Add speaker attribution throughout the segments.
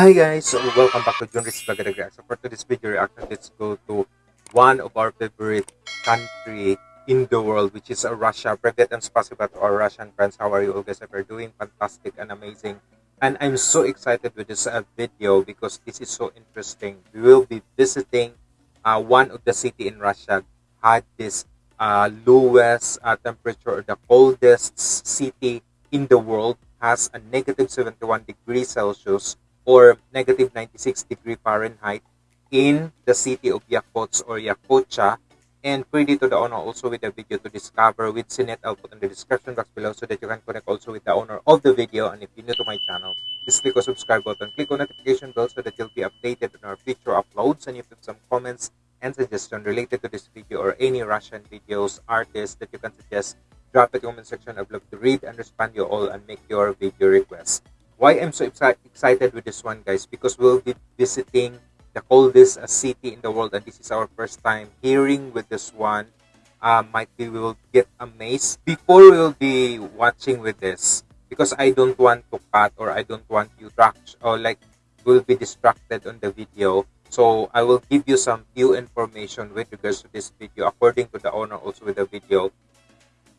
Speaker 1: Hi guys, so welcome back to Junris Bagadagra. So for today's video reaction, let's go to one of our favorite country in the world, which is uh, Russia. Привет and spasiba to our Russian friends. How are you all guys? We're doing fantastic and amazing. And I'm so excited with this uh, video because this is so interesting. We will be visiting uh, one of the city in Russia had this uh, lowest uh, temperature or the coldest city in the world has a negative 71 degrees Celsius or negative 96 degree Fahrenheit in the city of Yakutsk or Yakutia. And credit to the owner also with the video to discover with Çenet. I'll put in the description box below so that you can connect also with the owner of the video. And if you're new to my channel, just click on subscribe button, click on notification bell so that you'll be updated on our future uploads. And if you have some comments and suggestions related to this video or any Russian videos, artists that you can suggest, drop it in the comment section. I'd love to read and respond you all and make your video requests why I'm so excited with this one, guys, because we'll be visiting the coldest uh, city in the world, and this is our first time hearing with this one. Uh, might be we will get amazed before we will be watching with this because I don't want to cut or I don't want you to or like will be distracted on the video. So I will give you some few information with regards to this video according to the owner also with the video.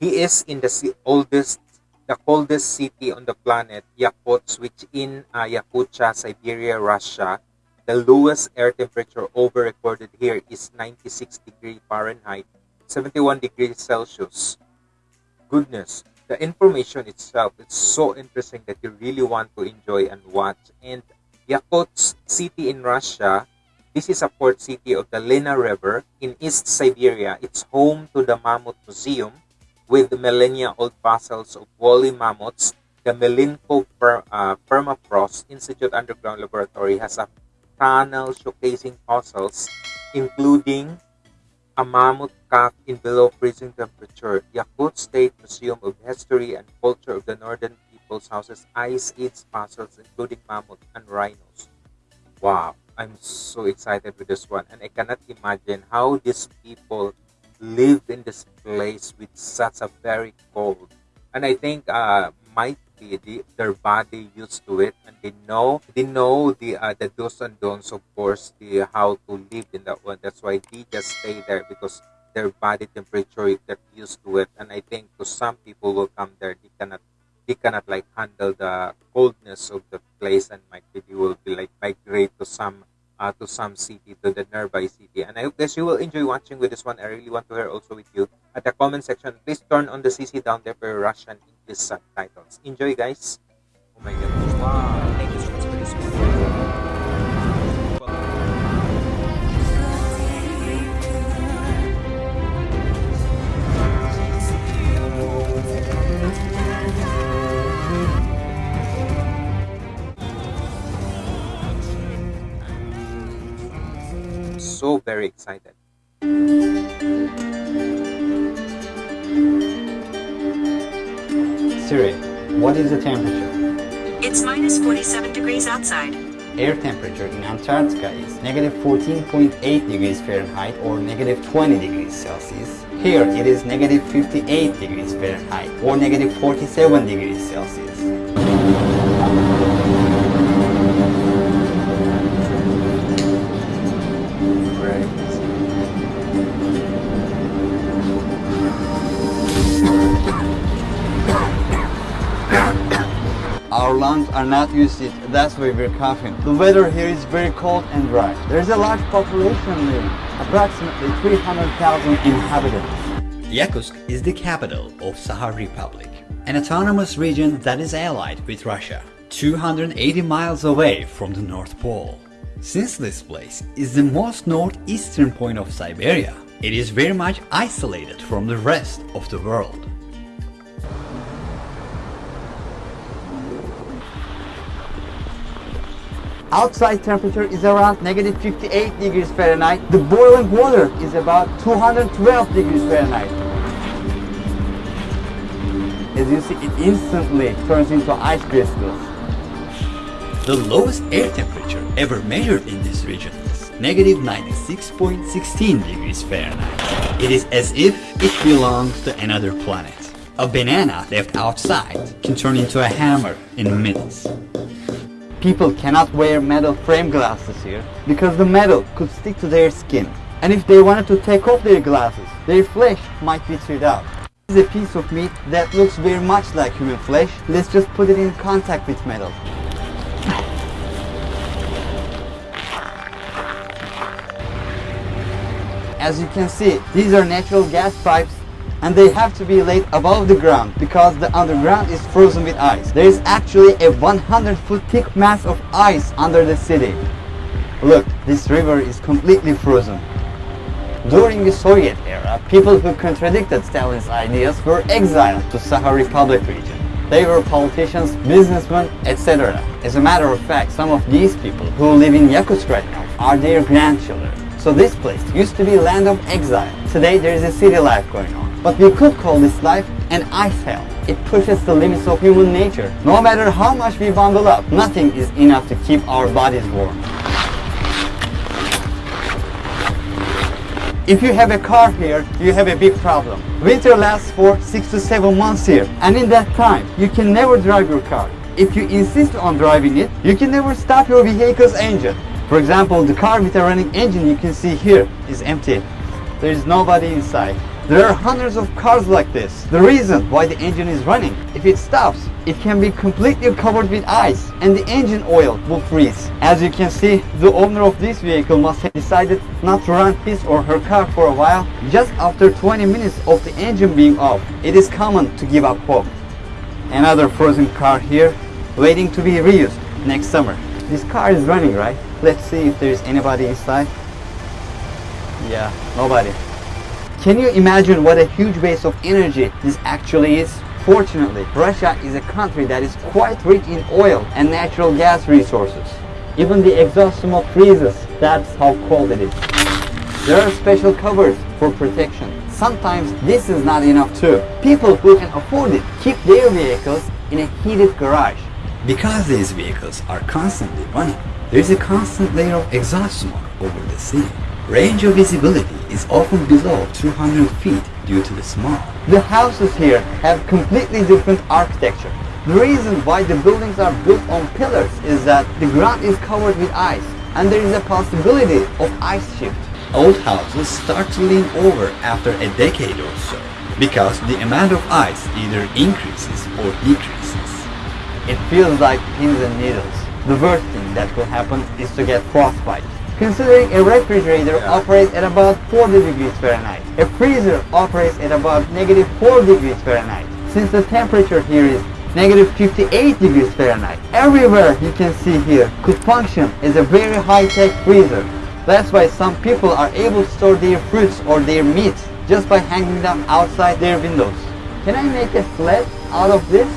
Speaker 1: He is in the oldest the coldest city on the planet, Yakutsk, which in uh, Yakutia, Siberia, Russia. The lowest air temperature over recorded here is 96 degree Fahrenheit, 71 degrees Celsius. Goodness, the information itself is so interesting that you really want to enjoy and watch. And Yakutsk city in Russia, this is a port city of the Lena River in East Siberia. It's home to the Mammoth Museum, with millennia-old fossils of woolly mammoths, the Milenko per, uh, Permafrost Institute Underground Laboratory has a tunnel showcasing fossils, including a mammoth calf in below freezing temperature. Yakut State Museum of History and Culture of the Northern Peoples houses Ice Age fossils, including mammoth and rhinos. Wow, I'm so excited with this one, and I cannot imagine how these people live in this place with such a very cold. And i think uh the, their body used to it and they know they know the uh, the do's and don'ts of course the how to live in that one. That's why they just stay there because their body temperature get used to it. And i think to some people will come there they cannot they cannot like handle the coldness of the place. And might they will be like migrate to some uh, to some city, to the nearby city. And I hope guys you will enjoy watching with this one. I really want to hear also with you at the comment section. Please turn on the CC down there for Russian English subtitles. Enjoy guys. Oh my goodness. Wow. So very excited.
Speaker 2: Siri, what is the temperature?
Speaker 3: It's minus 47 degrees outside.
Speaker 2: Air temperature in Antarctica is negative 14.8 degrees Fahrenheit or negative 20 degrees Celsius. Here it is negative 58 degrees Fahrenheit or negative 47 degrees Celsius. Are not it, that's why we're coughing. The weather here is very cold and dry. There's a large population living, approximately 300,000 inhabitants.
Speaker 4: Yakutsk is the capital of Sakha Republic, an autonomous region that is allied with Russia, 280 miles away from the North Pole. Since this place is the most northeastern point of Siberia, it is very much isolated from the rest of the world.
Speaker 2: Outside temperature is around negative 58 degrees Fahrenheit. The boiling water is about 212 degrees Fahrenheit. As you see, it instantly turns into ice crystals.
Speaker 4: The lowest air temperature ever measured in this region is negative 96.16 degrees Fahrenheit. It is as if it belongs to another planet. A banana left outside can turn into a hammer in minutes.
Speaker 2: People cannot wear metal frame glasses here because the metal could stick to their skin. And if they wanted to take off their glasses, their flesh might be chewed out. This is a piece of meat that looks very much like human flesh. Let's just put it in contact with metal. As you can see, these are natural gas pipes and they have to be laid above the ground because the underground is frozen with ice. There is actually a 100 foot thick mass of ice under the city. Look, this river is completely frozen. During the Soviet era, people who contradicted Stalin's ideas were exiled to Sakha Republic region. They were politicians, businessmen, etc. As a matter of fact, some of these people who live in Yakutsk right now are their grandchildren. So this place used to be land of exile. Today there is a city life going on. But we could call this life an ice hell. It pushes the limits of human nature. No matter how much we bundle up, nothing is enough to keep our bodies warm. If you have a car here, you have a big problem. Winter lasts for 6 to 7 months here, and in that time, you can never drive your car. If you insist on driving it, you can never stop your vehicle's engine. For example, the car with a running engine you can see here is empty. There is nobody inside. There are hundreds of cars like this. The reason why the engine is running, if it stops, it can be completely covered with ice and the engine oil will freeze. As you can see, the owner of this vehicle must have decided not to run his or her car for a while just after 20 minutes of the engine being off. It is common to give up hope. Another frozen car here, waiting to be reused next summer. This car is running, right? Let's see if there is anybody inside. Yeah, nobody. Can you imagine what a huge base of energy this actually is? Fortunately, Russia is a country that is quite rich in oil and natural gas resources. Even the exhaust smoke freezes, that's how cold it is. There are special covers for protection. Sometimes this is not enough too. People who can afford it keep their vehicles in a heated garage.
Speaker 4: Because these vehicles are constantly running, there is a constant layer of exhaust smoke over the city. Range of visibility is often below 200 feet due to the smog.
Speaker 2: The houses here have completely different architecture. The reason why the buildings are built on pillars is that the ground is covered with ice and there is a possibility of ice shift.
Speaker 4: Old houses start to lean over after a decade or so because the amount of ice either increases or decreases.
Speaker 2: It feels like pins and needles. The worst thing that will happen is to get frostbite. Considering a refrigerator
Speaker 1: Yeah.
Speaker 2: operates at about 40 degrees Fahrenheit, a freezer operates at about negative 4 degrees Fahrenheit. Since the temperature here is negative 58 degrees Fahrenheit, everywhere you can see here could function as a very high-tech freezer. That's why some people are able to store their fruits or their meat just by hanging them outside their windows. Can I make a sled out of this?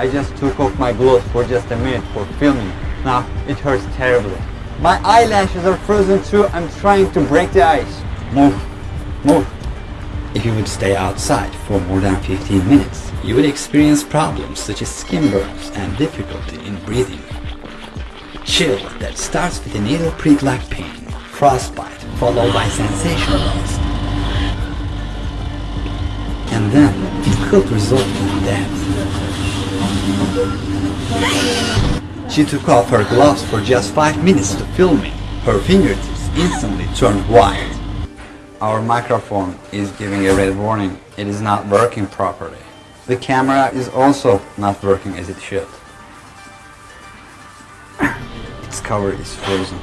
Speaker 2: I just took off my gloves for just a minute for filming. Now it hurts terribly. My eyelashes are frozen too. I'm trying to break the ice. Move, move.
Speaker 4: If you would stay outside for more than 15 minutes, you would experience problems such as skin burns and difficulty in breathing. Chill that starts with a needle prick-like pain, frostbite followed by sensation loss, and then it could result in death. She took off her gloves for just 5 minutes to filming. Her fingertips instantly turned white.
Speaker 2: Our microphone is giving a red warning. It is not working properly. The camera is also not working as it should. its cover is frozen.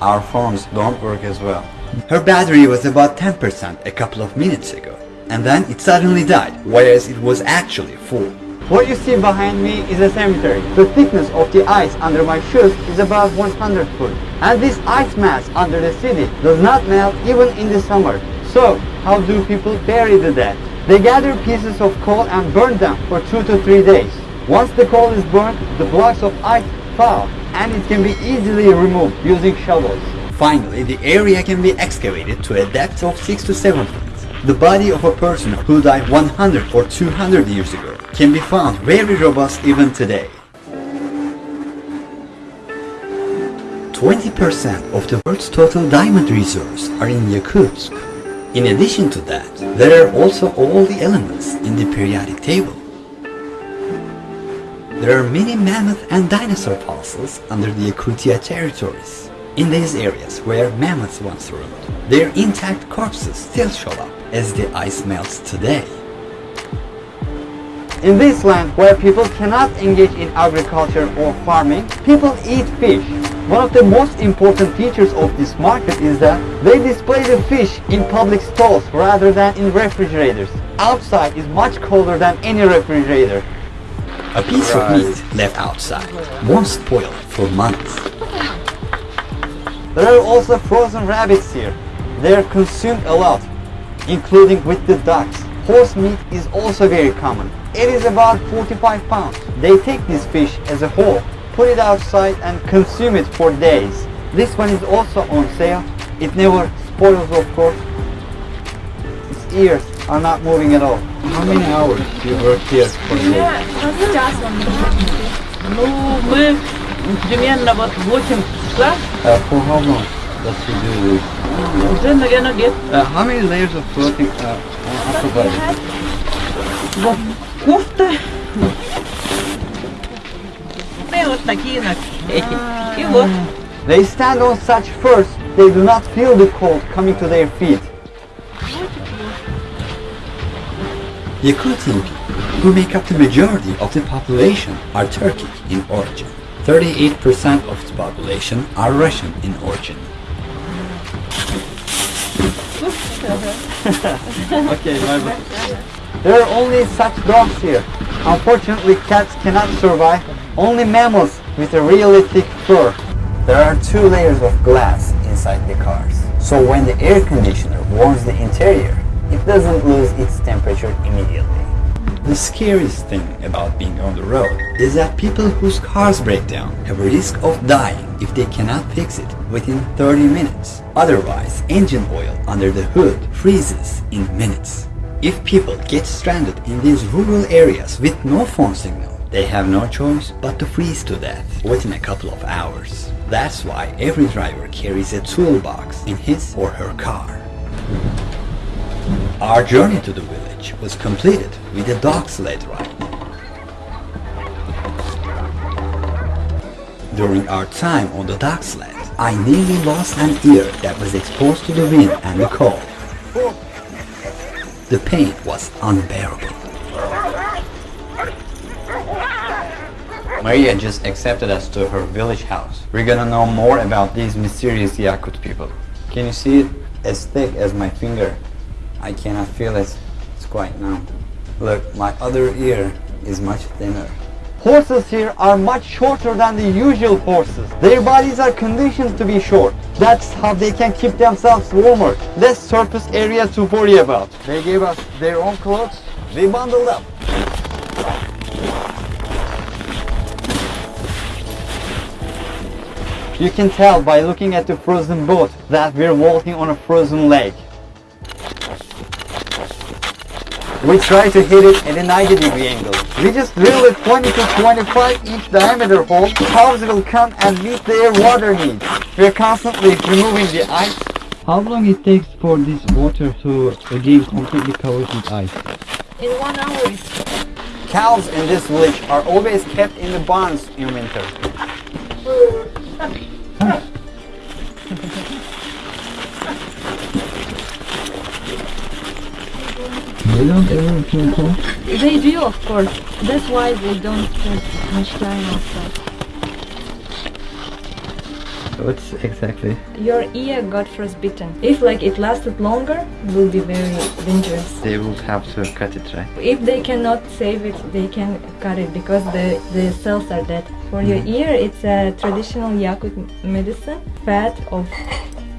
Speaker 2: Our phones don't work as well.
Speaker 4: Her battery was about 10% a couple of minutes ago, and then it suddenly died, whereas it was actually full.
Speaker 2: What you see behind me is a cemetery. The thickness of the ice under my shoes is about 100 foot. And this ice mass under the city does not melt even in the summer. So, how do people bury the dead? They gather pieces of coal and burn them for two to three days. Once the coal is burned, the blocks of ice thaw and it can be easily removed using shovels.
Speaker 4: Finally, the area can be excavated to a depth of 6 to 7 feet. The body of a person who died 100 or 200 years ago can be found very robust even today. 20% of the world's total diamond reserves are in Yakutsk. In addition to that, there are also all the elements in the periodic table. There are many mammoth and dinosaur fossils under the Yakutia territories. In these areas where mammoths once roamed, their intact corpses still show up as the ice melts today.
Speaker 2: In this land where people cannot engage in agriculture or farming, people eat fish. One of the most important features of this market is that they display the fish in public stalls rather than in refrigerators. Outside is much colder than any refrigerator.
Speaker 4: A piece of meat left outside won't spoil for months.
Speaker 2: There are also frozen rabbits here. They are consumed a lot, including with the ducks. Horse meat is also very common. It is about 45 pounds. They take this fish as a whole, put it outside and consume it for days. This one is also on sale. It never spoils of course. Its ears are not moving at all. How many hours do you work here for a day?
Speaker 5: Ну, мы примерно вот 8 часа,
Speaker 2: Uh, for how long does he do this?
Speaker 5: уже, наверное, лет
Speaker 2: Uh, how many layers of clothing uh, on upper body?
Speaker 5: вот кофта. И вот такие на эти. И вот.
Speaker 2: They stand on such first, they do not feel the cold coming to their feet.
Speaker 4: Yakutin people, who make up the majority of the population, are Turkic in origin. 38% of the population are Russian in origin.
Speaker 2: Okay, bye bye. There are only such dogs here. Unfortunately, cats cannot survive. Only mammals with a really thick fur. There are two layers of glass inside the cars. So when the air conditioner warms the interior, it doesn't lose its temperature immediately.
Speaker 4: The scariest thing about being on the road is that people whose cars break down have a risk of dying if they cannot fix it within 30 minutes. Otherwise, engine oil under the hood freezes in minutes. If people get stranded in these rural areas with no phone signal, they have no choice but to freeze to death within a couple of hours. That's why every driver carries a toolbox in his or her car. Our journey to the village was completed with a dog sled ride. During our time on the dog sled, I nearly lost an ear that was exposed to the wind and the cold. The pain was unbearable.
Speaker 2: Maria just accepted us to her village house. We're gonna know more about these mysterious Yakut people. Can you see it? As thick as my finger. I cannot feel it. It's quite numb. Look, my other ear is much thinner. Horses here are much shorter than the usual horses. Their bodies are conditioned to be short. That's how they can keep themselves warmer. Less surface area to worry about. They gave us their own clothes. We bundled up. You can tell by looking at the frozen boat that we're walking on a frozen lake. We try to hit it at a 90 degree angle. We just drill a 20 to 25 inch diameter hole. Cows will come and meet their water needs. We're constantly removing the ice. How long it takes for this water to again completely covered with ice?
Speaker 5: In one hour.
Speaker 2: Cows in this village are always kept in the barns in winter. They don't ever feel cold?
Speaker 6: They do, of course. That's why they don't spend much time outside.
Speaker 2: What's exactly?
Speaker 6: Your ear got frostbitten. If like it lasted longer, it will be very dangerous.
Speaker 2: They would have to cut it, right?
Speaker 6: If they cannot save it, they can cut it because the, the cells are dead. For your ear, it's a traditional Yakut medicine, fat of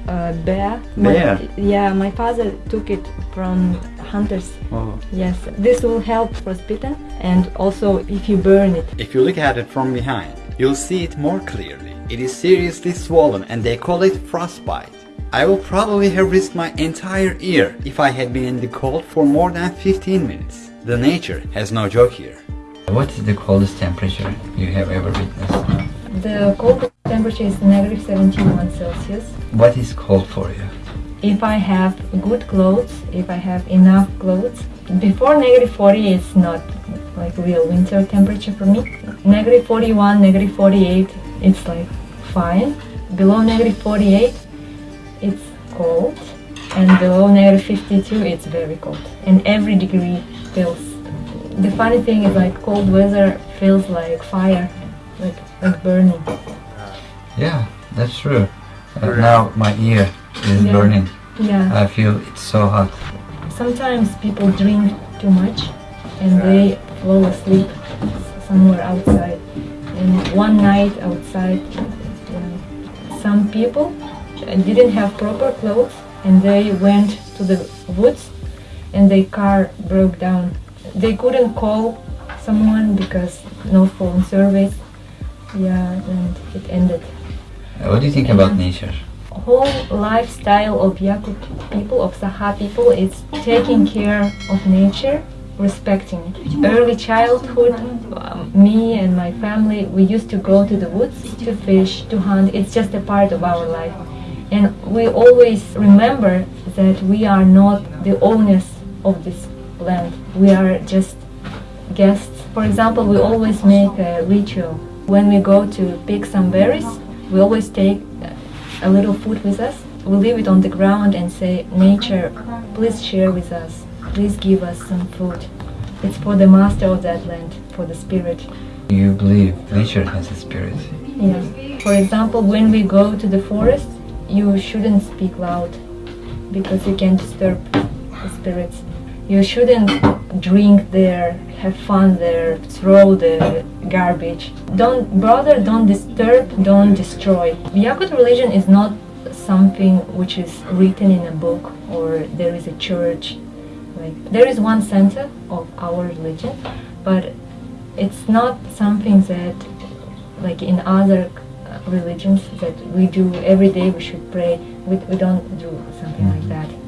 Speaker 6: uh, bear. My-
Speaker 2: Bear?
Speaker 6: yeah, my father took it from hunters.
Speaker 2: Oh.
Speaker 6: Yes, this will help frostbitten and also if you burn it.
Speaker 4: If you look at it from behind, you'll see it more clearly. It is seriously swollen and they call it frostbite. I will probably have risked my entire ear if I had been in the cold for more than 15 minutes. The nature has no joke here.
Speaker 2: What is the coldest temperature you have ever witnessed?
Speaker 6: The coldest temperature is negative 71 Celsius.
Speaker 2: What is cold for you?
Speaker 6: If I have good clothes, if I have enough clothes, before negative 40 it's not like real winter temperature for me. Negative 41, negative 48, it's like fine. Below negative 48, it's cold. And below negative 52, it's very cold. And every degree feels. The funny thing is like cold weather feels like fire, like like burning.
Speaker 2: Yeah, that's true.
Speaker 1: and
Speaker 2: now my ear is
Speaker 6: Yeah.
Speaker 2: burning.
Speaker 6: Yeah.
Speaker 2: I feel it's so hot.
Speaker 6: Sometimes people drink too much and they fall asleep somewhere outside. And one night outside, some people didn't have proper clothes and they went to the woods and their car broke down. They couldn't call someone because no phone service. Yeah, and it ended.
Speaker 2: What do you think about nature?
Speaker 6: Whole lifestyle of Yakut people, of Saha people, is taking care of nature, respecting. Early childhood, um, me and my family, we used to go to the woods to fish, to hunt. It's just a part of our life. And we always remember that we are not the owners of this land. We are just guests. For example, we always make a ritual. When we go to pick some berries, we always take a little food with us. We leave it on the ground and say, Nature, please share with us. Please give us some food. It's for the master of that land, for the spirit.
Speaker 2: You believe nature has a spirit.
Speaker 6: Yeah. For example, when we go to the forest, you shouldn't speak loud because you can disturb the spirits. You shouldn't drink there, have fun there, throw the garbage. Don't, brother, don't disturb, don't destroy. Yakut religion is not something which is written in a book or there is a church. Like there is one center of our religion, but it's not something that like in other religions that we do every day we should pray we, we don't do something like mm-hmm. that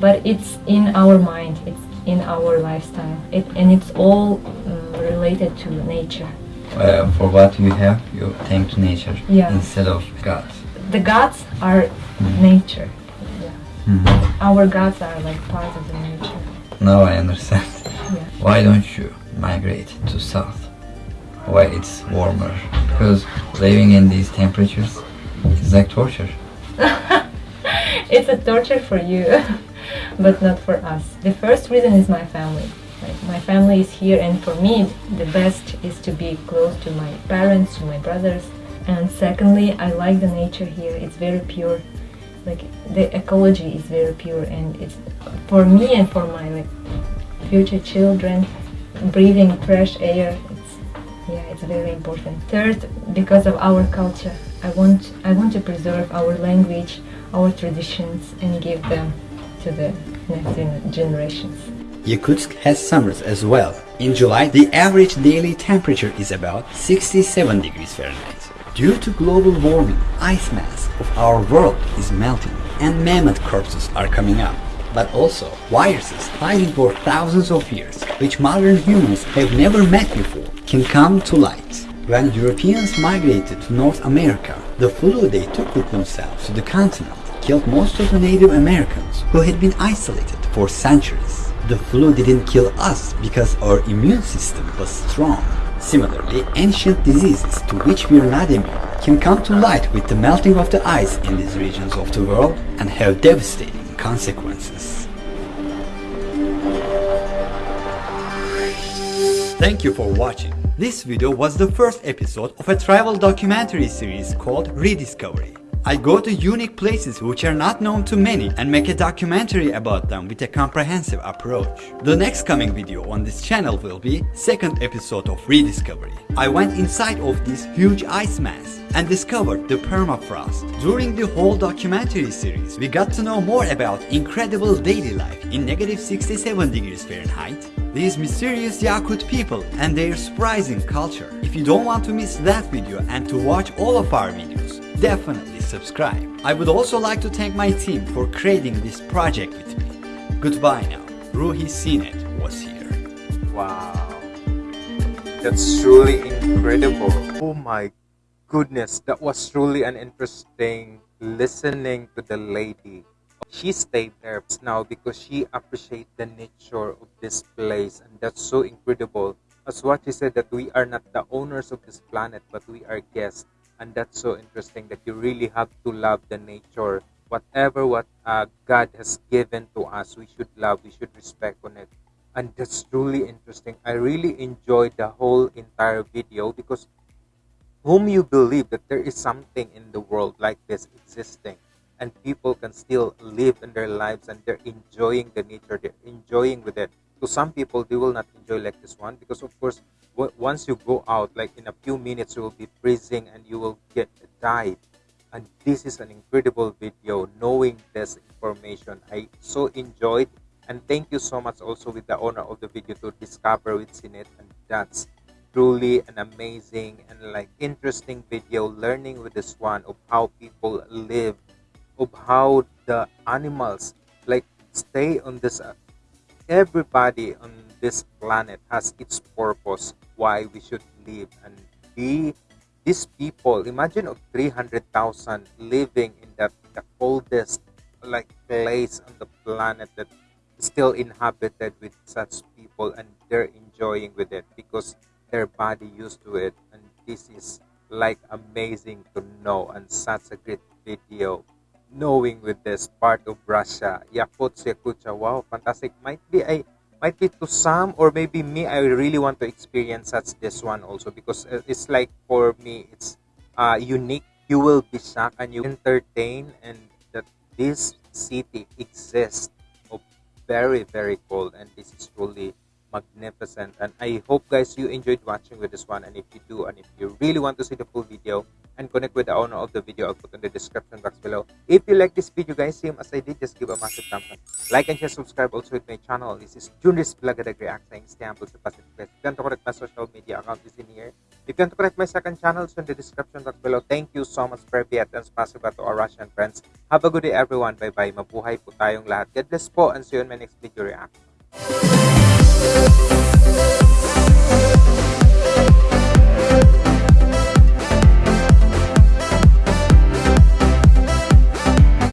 Speaker 6: but it's in our mind it's in our lifestyle it, and it's all um, related to nature
Speaker 2: Uh, for what you have, you thank to nature
Speaker 6: Yeah.
Speaker 2: instead of God.
Speaker 6: the gods are nature yeah.
Speaker 2: Mhm.
Speaker 6: our gods are like part of the nature
Speaker 2: Now I understand.
Speaker 6: yeah.
Speaker 2: Why don't you migrate to south? Why it's warmer? Because living in these temperatures is like torture.
Speaker 6: it's a torture for you, but not for us. The first reason is my family. My family is here, and for me, the best is to be close to my parents, to my brothers. And secondly, I like the nature here. It's very pure. Like the ecology is very pure, and it's for me and for my like future children, breathing fresh air. It's yeah, it's very important. Third, because of our culture, I want I want to preserve our language, our traditions, and give them to the next gen- generations.
Speaker 4: Yakutsk has summers as well. In July, the average daily temperature is about 67 degrees Fahrenheit. Due to global warming, ice mass of our world is melting and mammoth corpses are coming up. But also, viruses hiding for thousands of years, which modern humans have never met before, can come to light. When Europeans migrated to North America, the flu they took with themselves to the continent killed most of the Native Americans who had been isolated for centuries. The flu didn't kill us because our immune system was strong. Similarly, ancient diseases to which we are not immune can come to light with the melting of the ice in these regions of the world and have devastating consequences. Thank you for watching. This video was the first episode of a travel documentary series called Rediscovery. I go to unique places which are not known to many and make a documentary about them with a comprehensive approach. The next coming video on this channel will be second episode of Rediscovery. I went inside of this huge ice mass and discovered the permafrost. During the whole documentary series, we got to know more about incredible daily life in negative 67 degrees Fahrenheit, these mysterious Yakut people and their surprising culture. If you don't want to miss that video and to watch all of our videos, definitely subscribe. I would also like to thank my team for creating this project with me. Goodbye now. Ruhi Çenet was here.
Speaker 1: Wow. That's truly incredible. Oh my goodness. That was truly an interesting listening to the lady. She stayed there now because she appreciates the nature of this place and that's so incredible. As what she said that we are not the owners of this planet but we are guests and that's so interesting that you really have to love the nature. Whatever what uh, God has given to us we should love we should respect on it. And that's truly interesting. I really enjoyed the whole entire video because whom you believe that there is something in the world like this existing and people can still live in their lives and they're enjoying the nature they're enjoying with it. To some people they will not enjoy like this one because of course once you go out like in a few minutes you will be freezing and you will get died and this is an incredible video knowing this information. I so enjoyed. And thank you so much also with the owner of the video to discover with Çenet and that's truly an amazing and like interesting video learning with this one of how people live of how the animals like stay on this uh, everybody on this planet has its purpose why we should live and be these people. Imagine of 300,000 living in that the coldest like place on the planet that still inhabited with such people and they're enjoying with it because their body used to it. And this is like amazing to know and such a great video knowing with this part of Russia. Yakut Yakutia. Wow, fantastic. Might be I might be to some or maybe me I really want to experience such this one also because uh, it's like for me it's uh unique. You will be shocked and you entertain and that this city exists of very very cold and this is truly magnificent. And i hope guys you enjoyed watching with this one. And if you do and if you really want to see the full video and connect with the owner of the video i'll put in the description box below. If you like this video guys same as i did just give a massive thumbs up. Like and share subscribe also with my channel. This is Junris Blagadag Reacting Istanbul sa Pacific West if you want to connect my social media account is in here. You to connect my second channel it's in the description box below. Thank you so much for Privyet and spasiba to our Russian friends. Have a good day everyone. Bye bye mabuhay po tayong lahat. God bless po and see you in my next video reaction Thank you.